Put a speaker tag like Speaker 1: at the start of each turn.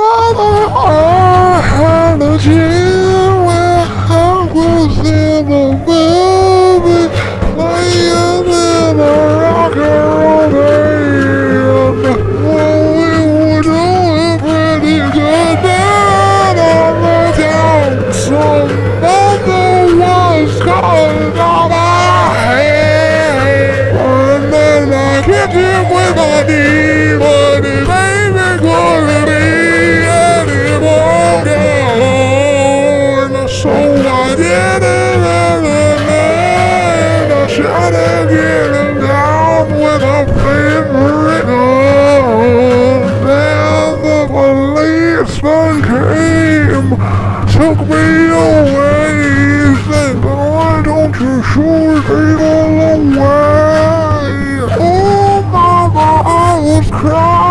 Speaker 1: Father, I had a dream where I was in a movie, playing in a rock and roll band. Well, we were doing pretty good then on the town. Some mother was calling on my head, and then I kicked him with my knee, took me away, said, boy, don't you shoot people away. Oh, mama, I was crying.